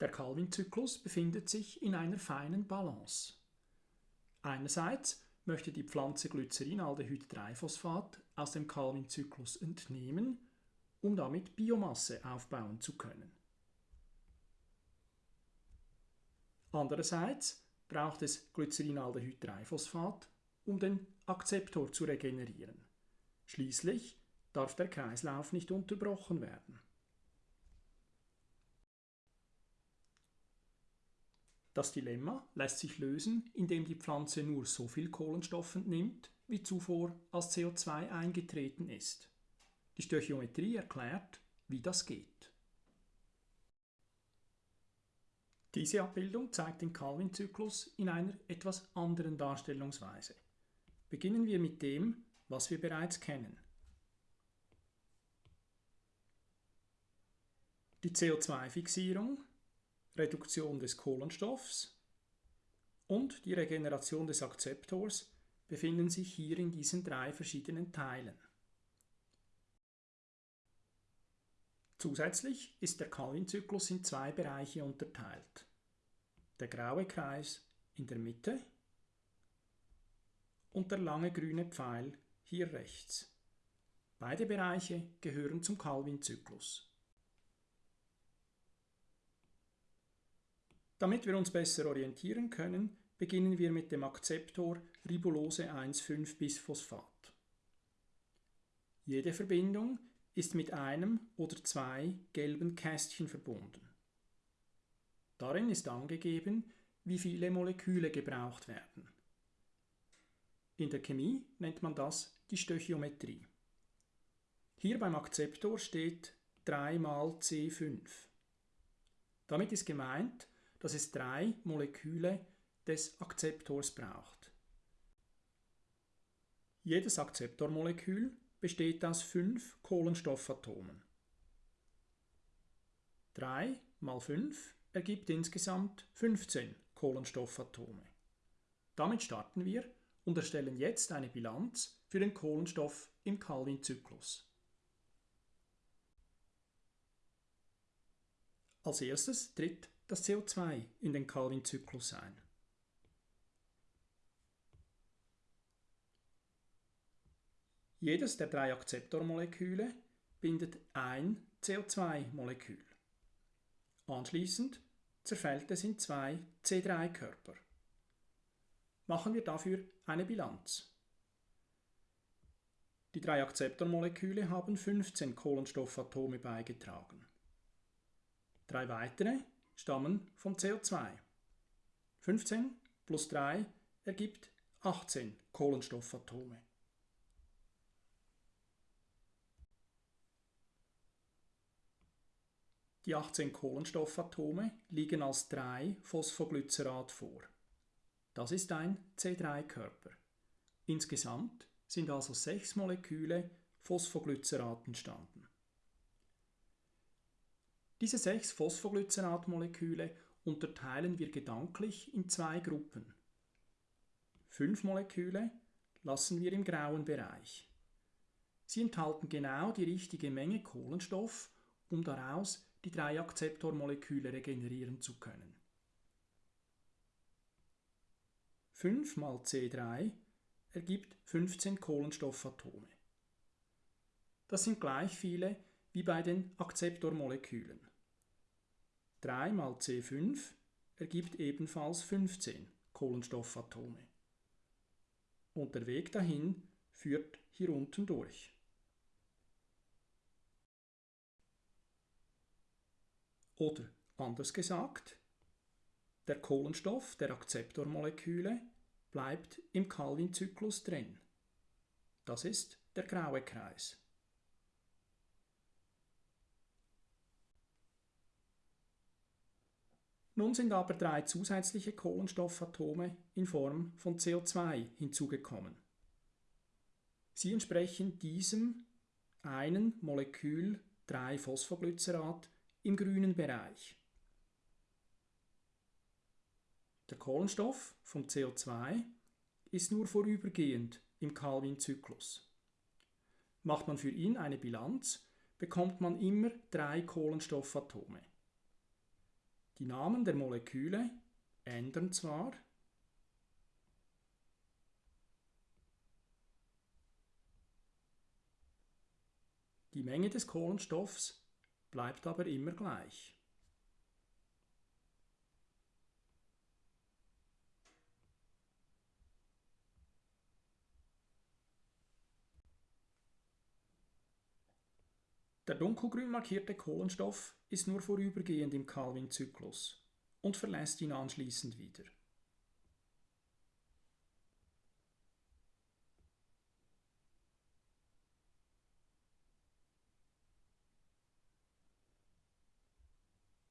Der Calvin-Zyklus befindet sich in einer feinen Balance. Einerseits möchte die Pflanze Glycerinaldehyd-3-Phosphat aus dem Calvin-Zyklus entnehmen, um damit Biomasse aufbauen zu können. Andererseits braucht es Glycerinaldehyd-3-Phosphat, um den Akzeptor zu regenerieren. Schließlich darf der Kreislauf nicht unterbrochen werden. Das Dilemma lässt sich lösen, indem die Pflanze nur so viel Kohlenstoff entnimmt, wie zuvor als CO2 eingetreten ist. Die Stöchiometrie erklärt, wie das geht. Diese Abbildung zeigt den Calvin-Zyklus in einer etwas anderen Darstellungsweise. Beginnen wir mit dem, was wir bereits kennen. Die CO2-Fixierung, Reduktion des Kohlenstoffs und die Regeneration des Akzeptors befinden sich hier in diesen drei verschiedenen Teilen. Zusätzlich ist der Calvin-Zyklus in zwei Bereiche unterteilt. Der graue Kreis in der Mitte und der lange grüne Pfeil hier rechts. Beide Bereiche gehören zum Calvin-Zyklus. Damit wir uns besser orientieren können, beginnen wir mit dem Akzeptor Ribulose 1,5-Bisphosphat. Jede Verbindung ist mit einem oder zwei gelben Kästchen verbunden. Darin ist angegeben, wie viele Moleküle gebraucht werden. In der Chemie nennt man das die Stöchiometrie. Hier beim Akzeptor steht 3 mal C5. Damit ist gemeint, dass es drei Moleküle des Akzeptors braucht. Jedes Akzeptormolekül besteht aus fünf Kohlenstoffatomen. 3 mal 5 ergibt insgesamt 15 Kohlenstoffatome. Damit starten wir und erstellen jetzt eine Bilanz für den Kohlenstoff im Calvin-Zyklus. Als erstes tritt das CO2 in den Calvin-Zyklus ein. Jedes der drei Akzeptormoleküle bindet ein CO2-Molekül. Anschließend zerfällt es in zwei C3-Körper. Machen wir dafür eine Bilanz. Die drei Akzeptormoleküle haben 15 Kohlenstoffatome beigetragen. Drei weitere stammen vom CO2. 15 plus 3 ergibt 18 Kohlenstoffatome. Die 18 Kohlenstoffatome liegen als 3 Phosphoglycerat vor. Das ist ein C3-Körper. Insgesamt sind also 6 Moleküle Phosphoglycerat entstanden. Diese 6 Phosphoglyceratmoleküle unterteilen wir gedanklich in zwei Gruppen. 5 Moleküle lassen wir im grauen Bereich. Sie enthalten genau die richtige Menge Kohlenstoff, um daraus die drei Akzeptormoleküle regenerieren zu können. 5 mal C3 ergibt 15 Kohlenstoffatome. Das sind gleich viele wie bei den Akzeptormolekülen. 3 mal C5 ergibt ebenfalls 15 Kohlenstoffatome. Und der Weg dahin führt hier unten durch. Oder anders gesagt, der Kohlenstoff der Akzeptormoleküle bleibt im Calvin-Zyklus drin. Das ist der graue Kreis. Nun sind aber drei zusätzliche Kohlenstoffatome in Form von CO2 hinzugekommen. Sie entsprechen diesem einen Molekül 3-Phosphoglycerat im grünen Bereich. Der Kohlenstoff vom CO2 ist nur vorübergehend im Calvin-Zyklus. Macht man für ihn eine Bilanz, bekommt man immer drei Kohlenstoffatome. Die Namen der Moleküle ändern zwar, die Menge des Kohlenstoffs bleibt aber immer gleich. Der dunkelgrün markierte Kohlenstoff ist nur vorübergehend im Calvin-Zyklus und verlässt ihn anschließend wieder.